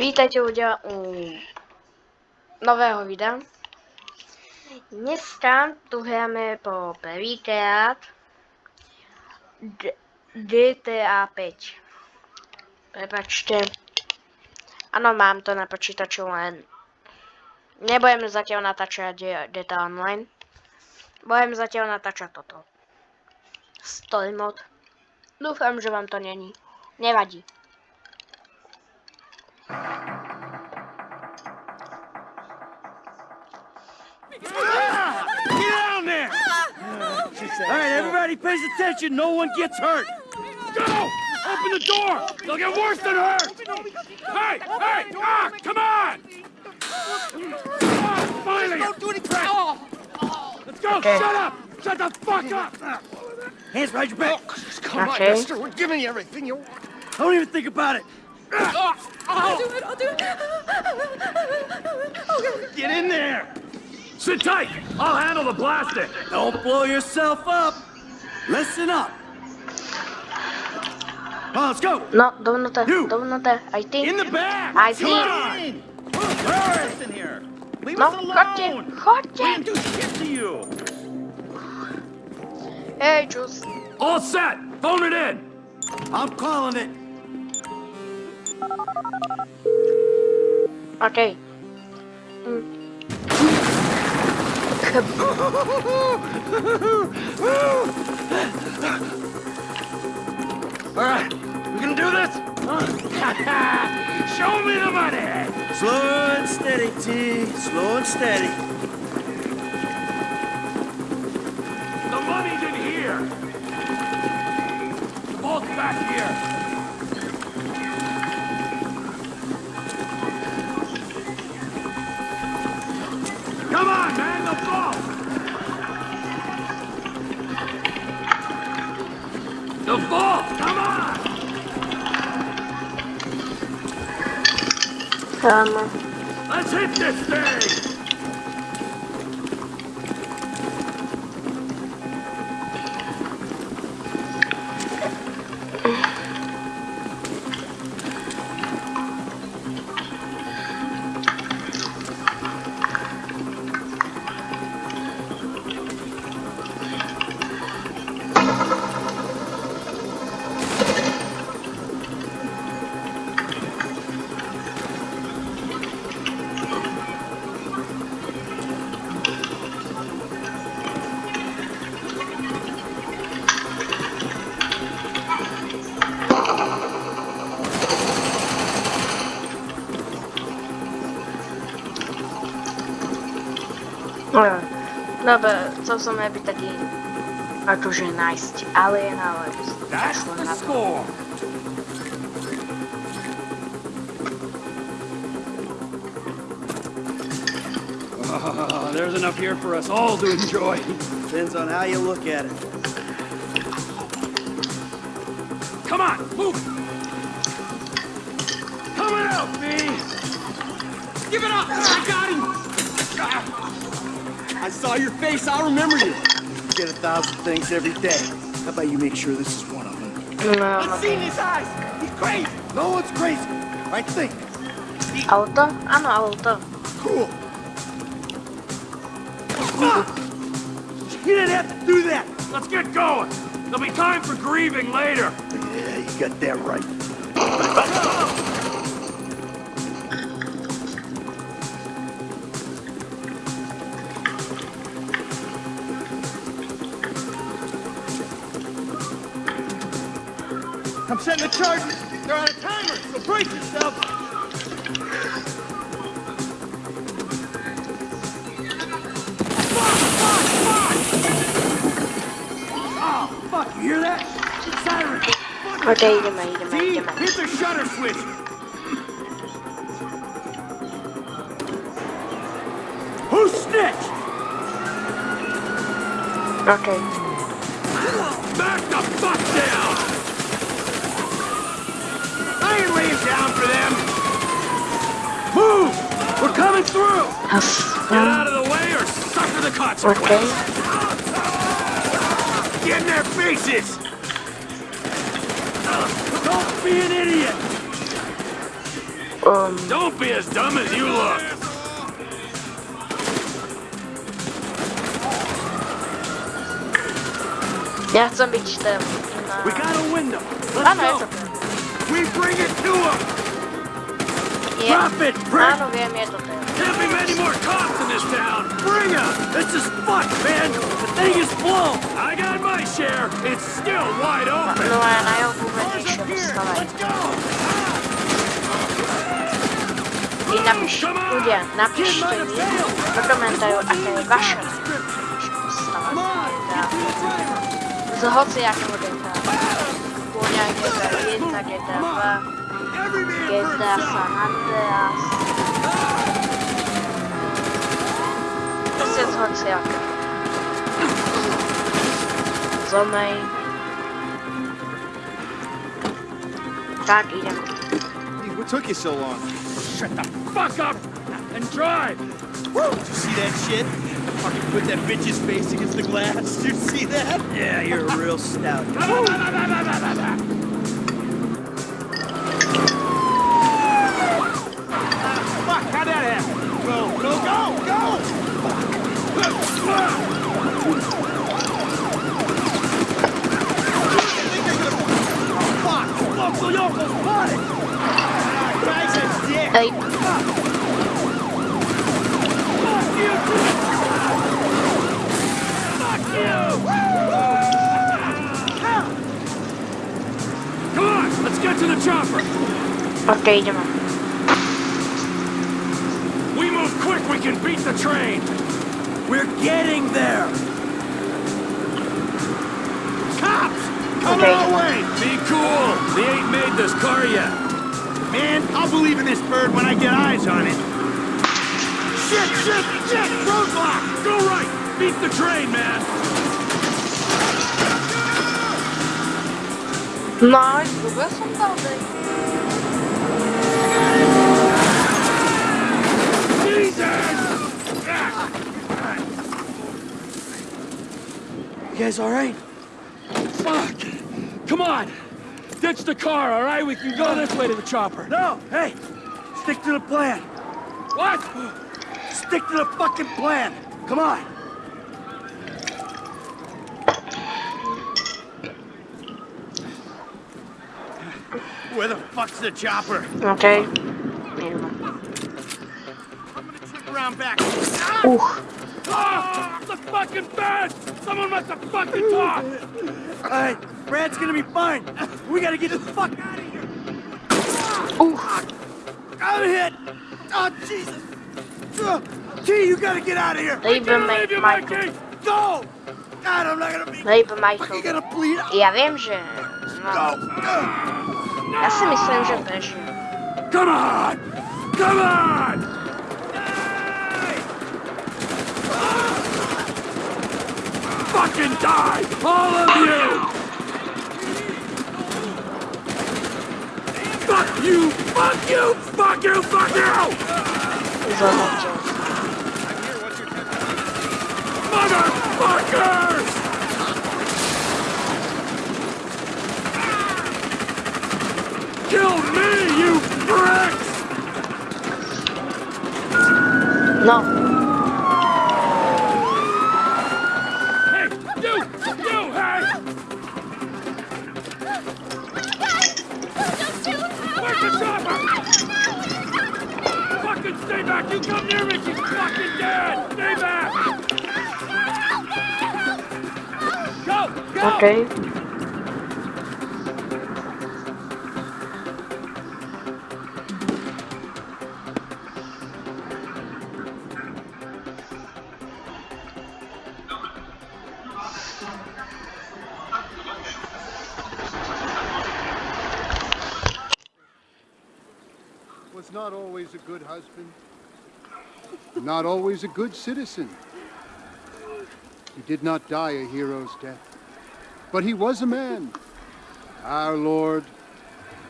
Vítajte ľudia u nového videa. Dneska tu hráme po prvýkrát GTA 5. Prepačte. Áno, mám to na počítaču len. Nebudem zatiaľ natáčať GTA Online. Budem zatiaľ natáčať toto. Story mod. Dúfam, že vám to není. Nevadí. Get down there! All right, everybody pays attention. No one gets hurt. Go! Open the door! They'll get worse than hurt! Hey! Hey! Ah! Come on! Ah, finally! Don't do any crap! Let's go! Okay. Shut up! Shut the fuck up! Hands behind your back. Come Okay. on, mister. We're giving you everything you want. Don't even think about it. I'll do it. I'll do it. Get in there! Sit tight! I'll handle the plastic! Don't blow yourself up! Listen up! Come let's go! No, dovnútra, You! dovnútra, aj ty. In the back! I Come see. on! Where in here? Leave No, us alone! chodźcie, We chodźcie! didn't do shit to you! Hej, Juice. All set! Phone it in! I'm calling it! Okej. Mm. All right, we gonna do this? Show me the money! Slow and steady, T. Slow and steady. The money's in here. The vault's back here. Let's hit this thing! No, Dobra, co som byť taký akože nájsť alien, ale That's kašlem the na to. score! There's enough here for us all to enjoy. Depends on how you look at it. Come on, move! Coming out, B! Give it up! I got him! I saw your face, I'll remember you. You get a thousand things every day. How about you make sure this is one of them? No, Let's see in his eyes! He's crazy! No one's crazy! Right think. auto? Áno, auto. Cool. Fuck! You didn't have to do that! Let's get going! There'll be time for grieving later! Yeah, you got that right. Setting the charges. They're on a timer, so brace yourself. Oh, fuck, you hear that? Siren! Okej, ideme, ideme, T, ideme. hit the shutter switch! Who snitched? Okay. Back the fuck down! I ain't laying down for them! Move! We're coming through! Get out of the way or suffer the consequences! Okej. Get in their faces! Don't be an idiot! Um, Don't be as dumb as you look. ja chcę być tym na... We got a window. Let's no, jest go. We bring it to him. Nie. Drop it, prick. no wiem, jest to tym. Can't be many more cops in this town. Bring him. This is fucked, man. The thing is blown. I got my share. It's still wide open. No jogu będzie się dostawać. I napisz, ludzie, napiszcie mi do komentarzu, jakie wasze się dostawać. Zachodzę jak Kłonia GTA 1, GTA 2, GTA San Andreas. To jest zachodzę jak. Zomej. Tak, idziemy. Hey, what took you so long? Shut the fuck up and drive. Woo! Did you see that shit? Fucking put that bitch's face against the glass. Did you see that? Yeah, you're a real stout. Okej, idziemy. We move quick, we can beat the train. We're getting there. Cops! come Okay. our way! Be cool. They ain't made this car yet. Man, I'll believe in this bird when I get eyes on it. Shit, shit, shit! Roadblock! Go right! Beat the train, man! No, i długo są You guys all right? Fuck! Come on! Ditch the car, all right? We can go this way to the chopper. No, hey! Stick to the plan. What? Stick to the fucking plan. Come on. Where the fuck's the chopper? Okej. Around back. Uch. Ah! ah! The fucking bed! Someone must have fucking talk! All right, Brad's gonna be fine. We gotta get the fuck out of here. Ah! Uch. Ah, I'm hit. Oh Jesus. Ugh. T, you gotta get out of here. Dajmy Can't leave you, Michael. Mikey! Go. God, I'm not gonna be. Dajmy Fucking Michael. gonna bleed out. Ja wiem, że... No, Go. Ugh. ja sobie myślałem, że też. Come on! Come on! Fucking die! All of you! Fuck you! Fuck you! Fuck you! Fuck you! Motherfuckers! Kill me, you pricks! No. Stay back! You come near me, she's fucking dead! Stay back! Go! Go! Okej. was not always a good husband, not always a good citizen. He did not die a hero's death, but he was a man. Our Lord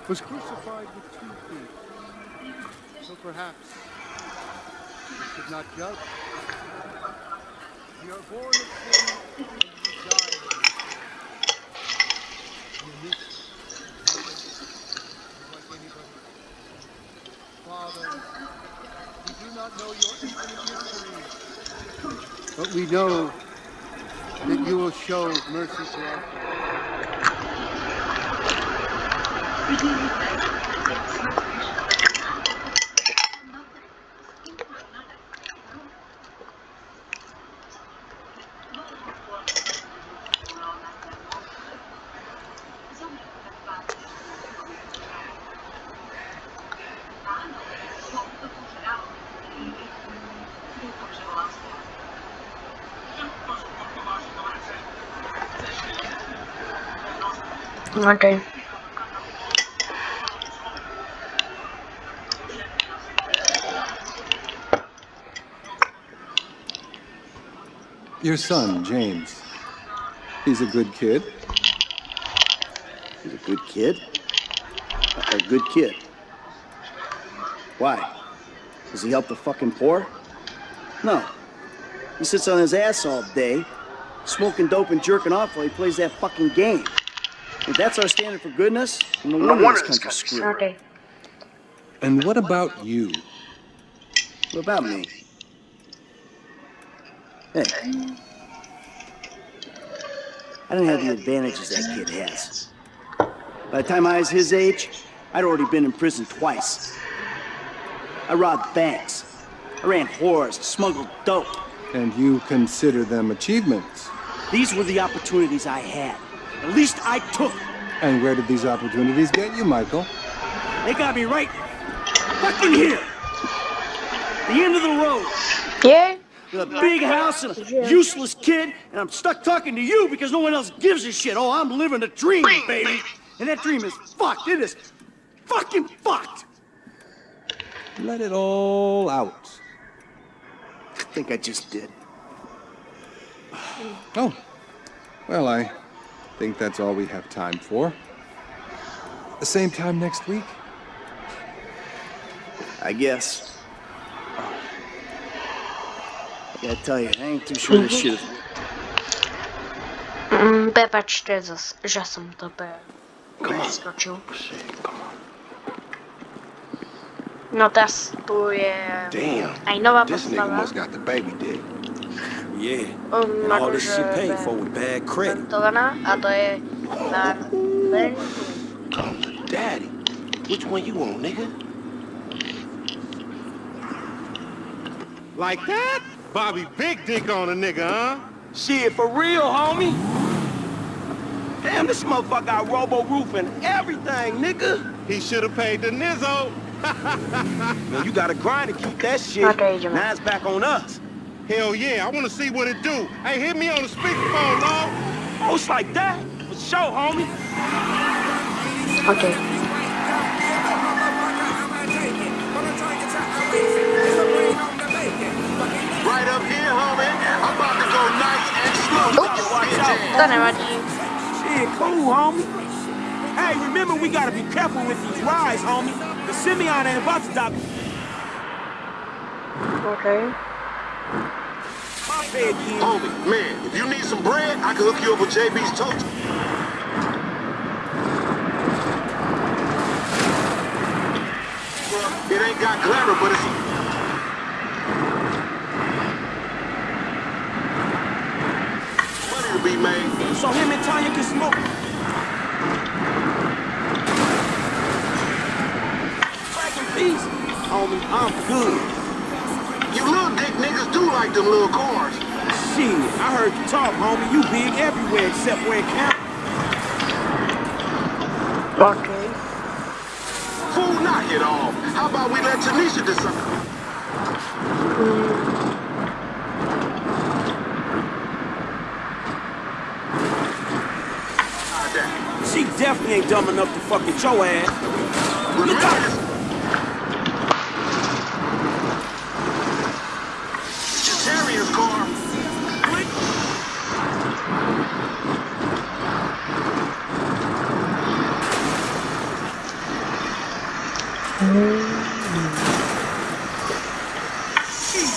was crucified with two thieves. So perhaps we should not judge. We are born of sin and we die. This, like but we know that you will show mercy to our Okej. Your son, James. He's a good kid. He's a good kid. A, a good kid. Why? Does he help the fucking poor? No. He sits on his ass all day, smoking dope and jerking off while he plays that fucking game. If that's our standard for goodness, then no wonder this country's screwed. Okej. And what about you? What about me? Hey. I don't have the advantages that kid has. By the time I was his age, I'd already been in prison twice. I robbed banks. I ran whores, smuggled dope. And you consider them achievements. These were the opportunities I had. At least I took. And where did these opportunities get you, Michael? They got me right fucking here. The end of the road. Yeah? with a big house and a useless kid, and I'm stuck talking to you because no one else gives a shit. Oh, I'm living a dream, baby. And that dream is fucked. It is fucking fucked. Let it all out. I think I just did. Oh. Well, I think that's all we have time for. The same time next week? I guess. I gotta tell you, I ain't too sure this shit is. Mm, Prepačte, zas, že jsem to pe... Skočil. No tas tu je... Damn. Aj nová This Yeah. Um, And all this akože shit paid for with bad credit. montovaná a to je na Lenku. Calls her daddy. Which one you want, nigga? Like that? Bobby big dick on a nigga, huh? Shit, for real, homie. Damn, this motherfucker got robo roof and everything, nigga. He should have paid the Nizzo. Man, you gotta grind to keep that shit. Okay, now it's back on us. Hell yeah, I want to see what it do. Hey, hit me on the speakerphone, Lord. Oh, it's like that? For sure, homie. Okej. Right up here, homie. I'm about to go nice and slow. Ups, Watch out. to nevadí. Shit, cool, homie. Hey, remember we gotta be careful with these rides, homie. The Simeon ain't about to die. Okej. Kid. Homie, man, if you need some bread, I can hook you up with JB's toast. It ain't got glamour, but it's money to be made. So him and Tanya can smoke. Back in peace. Homie, I'm good. You little dick niggas do like them little cars. Shit, I heard you talk, homie. You big everywhere except where it counts. Okej. Fool, knock it off. How about we let Tanisha decide? Ah. She definitely ain't dumb enough to fuck with your ass. Look out! Ramirez. Terrier's car.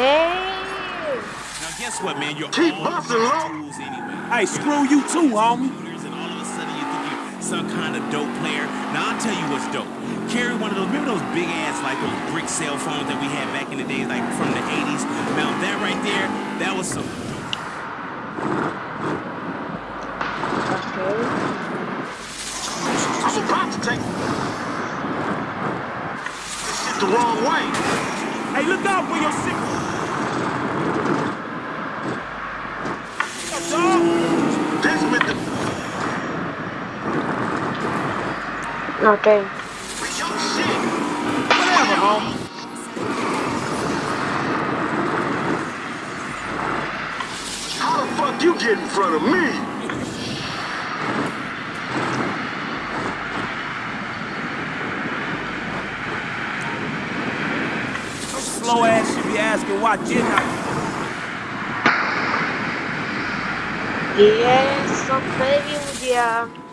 Hej. Now guess what, man? You're Keep all busting, these tools anyway. Hey, screw you too, homie. And all of a sudden you think you're some kind of dope player. Now I'll tell you what's dope. Carry one of those, remember those big ass, like those brick cell phones that we had back in the days, like from the 80s? Now that right there, that was some Okay. I'm about to take this shit the wrong way. Hey, look out for your sick. Dog. This meant to Shit. How the fuck you get in front of me? Slow ass should be asking why didn't I? Jest to ludzie.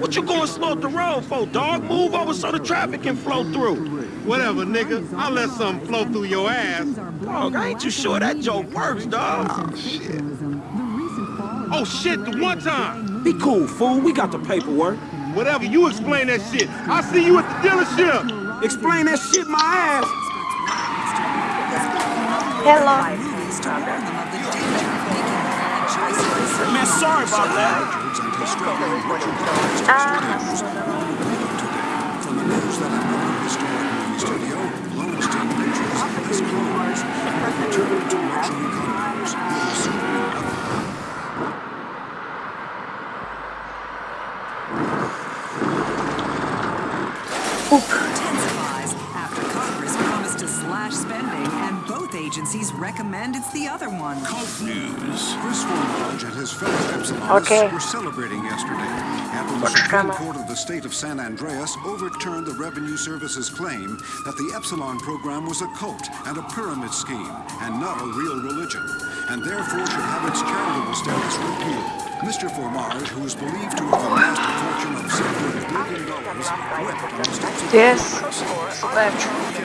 What you going slow up the road for, dog? Move over so the traffic can flow through. Whatever, nigga. I'll let something flow through your ass. Dog, I ain't too sure that joke works, dog. Oh, shit. Oh, shit, the one time. Be cool, fool. We got the paperwork. Whatever, you explain that shit. I'll see you at the dealership. Explain that shit my ass. Hello. Man, sorry about that. Intensifies after Congress promised to slash spending and both agencies recommend it's the other one. Cult News. His fellow Okay. were celebrating yesterday after the. Supreme Court of the state of San Andreas overturned the Revenue Service's claim that the Epsilon program was a cult and a pyramid scheme and not a real religion, and therefore should have its charitable status repealed. Mr. Formage, who is believed to have amassed a fortune of several billion dollars, wept on the steps of. Super.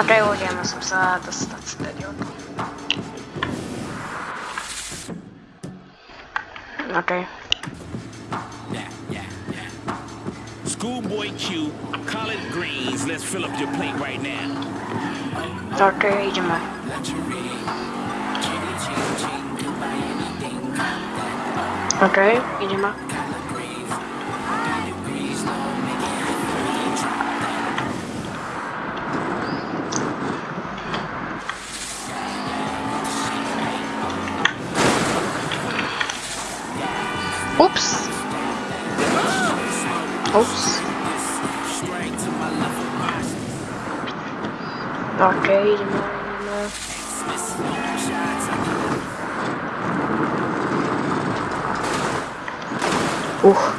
Okej, ludzie, musím se dostat z stadionu. Okej. Yeah, yeah, yeah. Schoolboy Q, collard greens. Let's fill up your plate right now. Okej, idziemy. Okej, Oeps. Oeps. Oké, okay, de Oeh.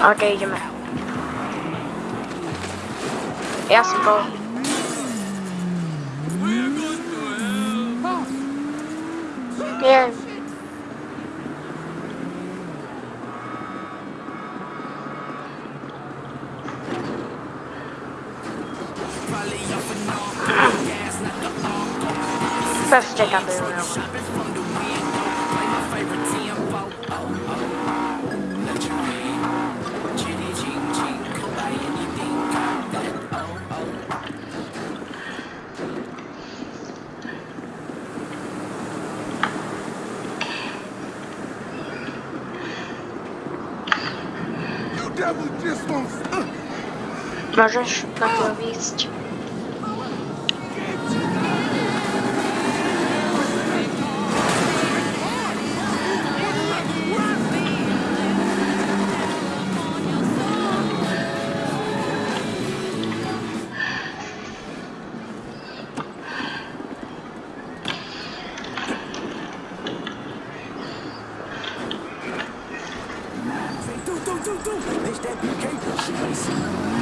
Oké, okay, je Eerste bal. Też ciekawy był. You devil just won't. Uh, Możesz na chwilę wyjść? Does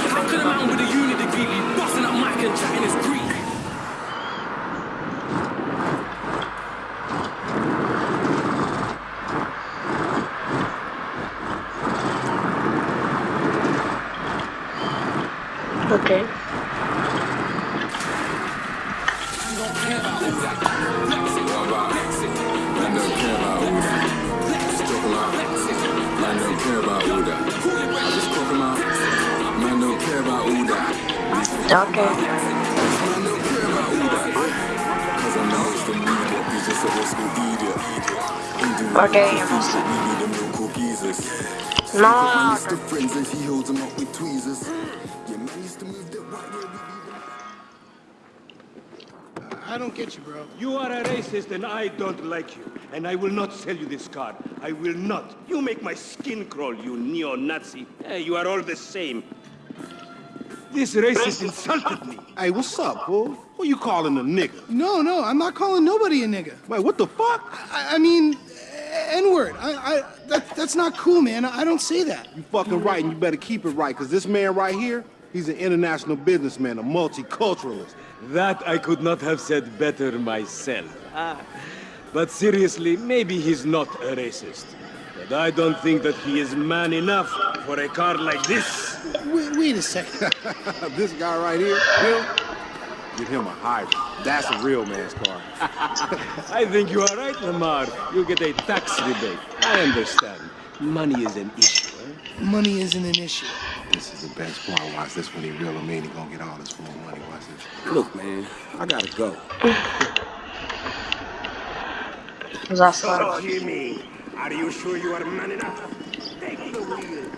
the main Okay. Okay. Man don't care about all that. Just talk about. Man don't care about all. I just talk don't care about all that. Okay. Man about all that. Cause I'm the most immediate. He's just a old school idiot. He do Okay, what he you thinks, must- be them local geezers. No, But no, Mr. Friends and he holds them up with tweezers. Yeah, man used to move that right where we be them. I don't get you, bro. You are a racist and I don't like you. And I will not sell you this car. I will not. You make my skin crawl, you neo-Nazi. Hey, you are all the same. This racist insulted me. Hey, what's up, fool? Who you calling a nigga? No, no, I'm not calling nobody a nigga. Wait, what the fuck? I, I mean, N-word. I, I, that, that's not cool, man. I don't say that. You fucking right, and you better keep it right, because this man right here, he's an international businessman, a multiculturalist. That I could not have said better myself. Ah. But seriously, maybe he's not a racist. But I don't think that he is man enough for a car like this. Wait, wait a second. this guy right here, him, give him a hybrid. That's a real man's car. I think you are right, Lamar. You get a tax rebate. I understand. Money is an issue, eh? Money isn't an issue. This is the best part. Watch this when he real him in, he gonna get all this full money. Watch this. Look, man, I gotta go. Zasłon. Jimmy, are you sure you are man enough? Take the wheel.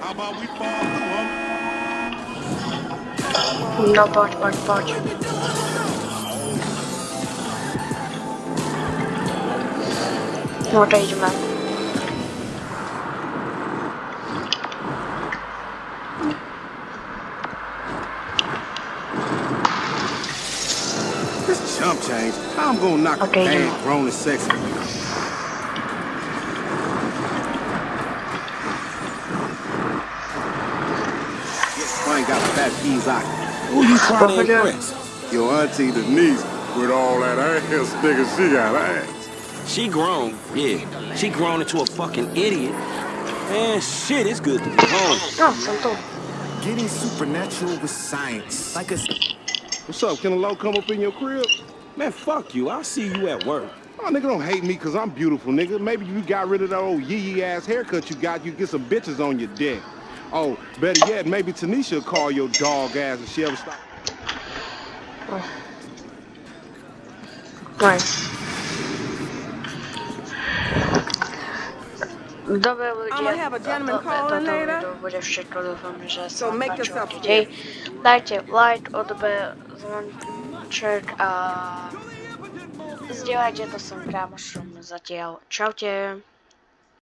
How about we fall? No, bądź, bądź, bądź. No to idźmy. This chump change. I'm gonna knock Okay, a grown and sexy. I ain't got fat peas out. Who you trying to Popular. impress? Your auntie Denise with all that ass nigga she got ass. She grown, yeah. She grown into a fucking idiot. Man, shit, it's good to be home. No, są tu. Getting supernatural with science. Like a What's up? Can a low come up in your crib? Man, fuck you. I'll see you at work. Oh, nigga, don't hate me because I'm beautiful, nigga. Maybe you got rid of that old yee-yee ass haircut you got, you get some bitches on your dick. Oh, better yet, maybe Tanisha will call your dog ass if she ever stop. Nice. Dobra I'ma have a gentleman to, call to, in to, later. to będzie wszystko dufam, że So make zobaczymy yourself dzisiaj. Dajcie like, odbę, dzwoneczek, a zdziałajcie to są gra, muszą zadział. Ciao, ciao.